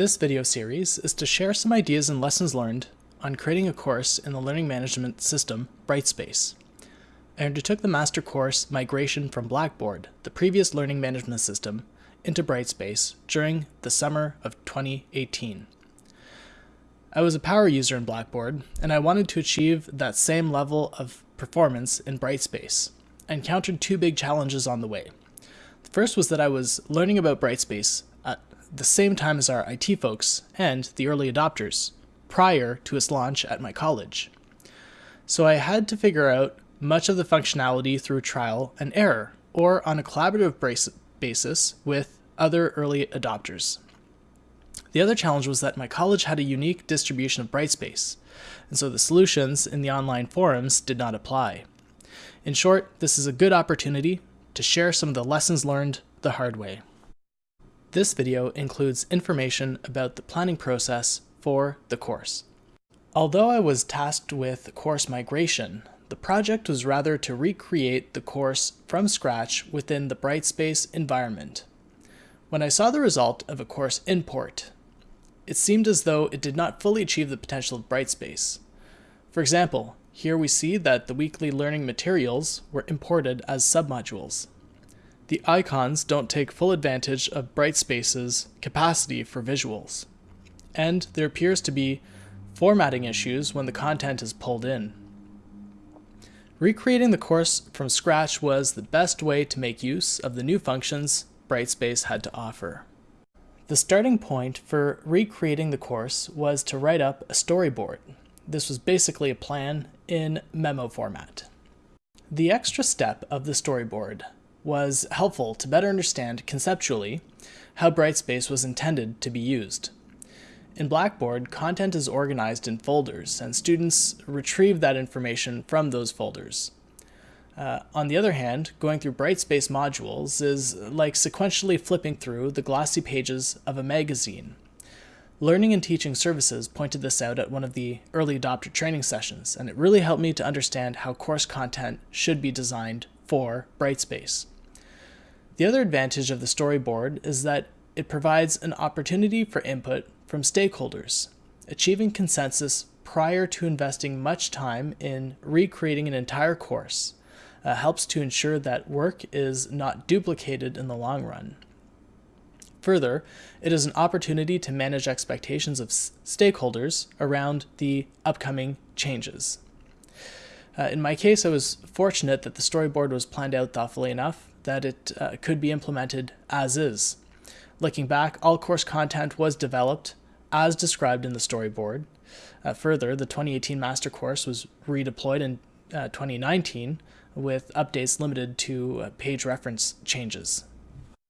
This video series is to share some ideas and lessons learned on creating a course in the learning management system Brightspace. I undertook the master course Migration from Blackboard, the previous learning management system, into Brightspace during the summer of 2018. I was a power user in Blackboard, and I wanted to achieve that same level of performance in Brightspace. I encountered two big challenges on the way. The first was that I was learning about Brightspace the same time as our IT folks and the early adopters, prior to its launch at my college. So I had to figure out much of the functionality through trial and error, or on a collaborative basis with other early adopters. The other challenge was that my college had a unique distribution of Brightspace, and so the solutions in the online forums did not apply. In short, this is a good opportunity to share some of the lessons learned the hard way. This video includes information about the planning process for the course. Although I was tasked with course migration, the project was rather to recreate the course from scratch within the Brightspace environment. When I saw the result of a course import, it seemed as though it did not fully achieve the potential of Brightspace. For example, here we see that the weekly learning materials were imported as submodules the icons don't take full advantage of Brightspace's capacity for visuals. And there appears to be formatting issues when the content is pulled in. Recreating the course from scratch was the best way to make use of the new functions Brightspace had to offer. The starting point for recreating the course was to write up a storyboard. This was basically a plan in memo format. The extra step of the storyboard was helpful to better understand conceptually how Brightspace was intended to be used. In Blackboard, content is organized in folders, and students retrieve that information from those folders. Uh, on the other hand, going through Brightspace modules is like sequentially flipping through the glossy pages of a magazine. Learning and Teaching Services pointed this out at one of the early adopter training sessions, and it really helped me to understand how course content should be designed for Brightspace. The other advantage of the storyboard is that it provides an opportunity for input from stakeholders. Achieving consensus prior to investing much time in recreating an entire course uh, helps to ensure that work is not duplicated in the long run. Further, it is an opportunity to manage expectations of stakeholders around the upcoming changes. Uh, in my case, I was fortunate that the storyboard was planned out thoughtfully enough that it uh, could be implemented as is. Looking back, all course content was developed as described in the storyboard. Uh, further, the 2018 master course was redeployed in uh, 2019 with updates limited to uh, page reference changes.